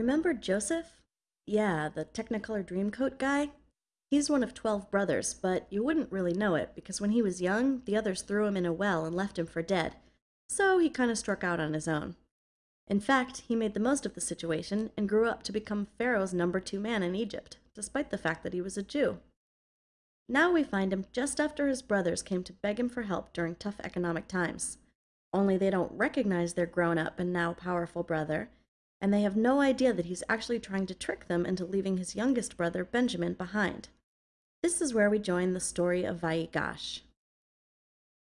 Remember Joseph? Yeah, the Technicolor Dreamcoat guy? He's one of 12 brothers, but you wouldn't really know it because when he was young, the others threw him in a well and left him for dead. So he kind of struck out on his own. In fact, he made the most of the situation and grew up to become Pharaoh's number two man in Egypt, despite the fact that he was a Jew. Now we find him just after his brothers came to beg him for help during tough economic times. Only they don't recognize their grown up and now powerful brother, and they have no idea that he's actually trying to trick them into leaving his youngest brother, Benjamin, behind. This is where we join the story of Vayigash.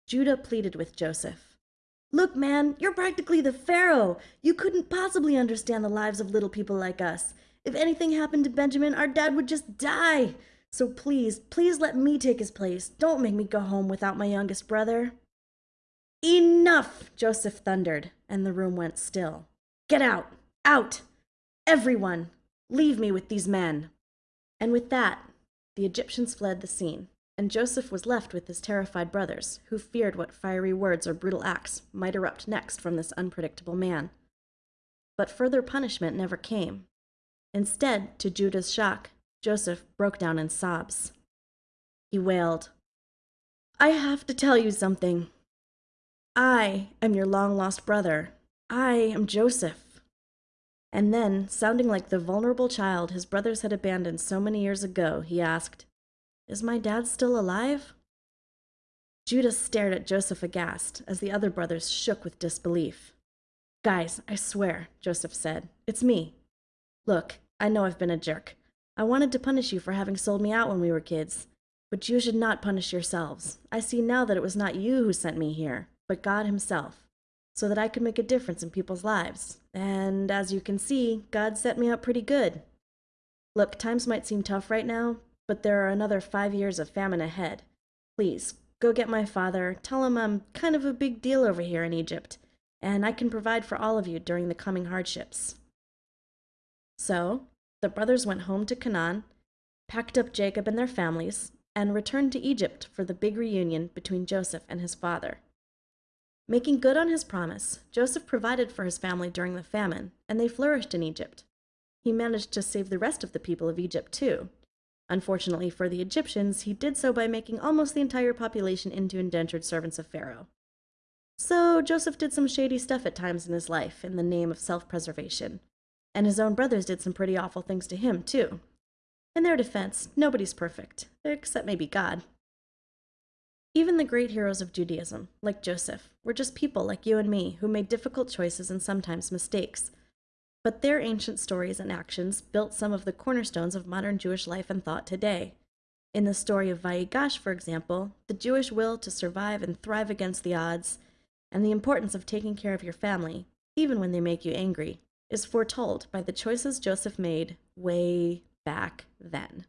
Judah pleaded with Joseph. Look, man, you're practically the Pharaoh. You couldn't possibly understand the lives of little people like us. If anything happened to Benjamin, our dad would just die. So please, please let me take his place. Don't make me go home without my youngest brother. Enough! Joseph thundered, and the room went still. Get out! Out! Everyone! Leave me with these men! And with that, the Egyptians fled the scene, and Joseph was left with his terrified brothers, who feared what fiery words or brutal acts might erupt next from this unpredictable man. But further punishment never came. Instead, to Judah's shock, Joseph broke down in sobs. He wailed, I have to tell you something. I am your long lost brother. I am Joseph. And then, sounding like the vulnerable child his brothers had abandoned so many years ago, he asked, Is my dad still alive? Judah stared at Joseph aghast as the other brothers shook with disbelief. Guys, I swear, Joseph said, it's me. Look, I know I've been a jerk. I wanted to punish you for having sold me out when we were kids. But you should not punish yourselves. I see now that it was not you who sent me here, but God Himself, so that I could make a difference in people's lives. And as you can see, God set me up pretty good. Look, times might seem tough right now, but there are another five years of famine ahead. Please, go get my father, tell him I'm kind of a big deal over here in Egypt, and I can provide for all of you during the coming hardships. So, the brothers went home to Canaan, packed up Jacob and their families, and returned to Egypt for the big reunion between Joseph and his father. Making good on his promise, Joseph provided for his family during the famine, and they flourished in Egypt. He managed to save the rest of the people of Egypt too. Unfortunately for the Egyptians, he did so by making almost the entire population into indentured servants of Pharaoh. So Joseph did some shady stuff at times in his life in the name of self preservation, and his own brothers did some pretty awful things to him, too. In their defense, nobody's perfect, except maybe God. Even the great heroes of Judaism, like Joseph, were just people like you and me who made difficult choices and sometimes mistakes. But their ancient stories and actions built some of the cornerstones of modern Jewish life and thought today. In the story of Vayigash, for example, the Jewish will to survive and thrive against the odds, and the importance of taking care of your family, even when they make you angry, is foretold by the choices Joseph made way back then.